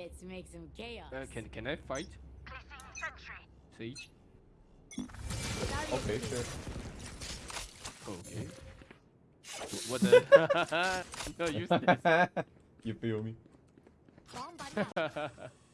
Let's make some chaos. Uh, can can I fight? Siege. Okay, sure. Okay. What the? no, use this. you feel me?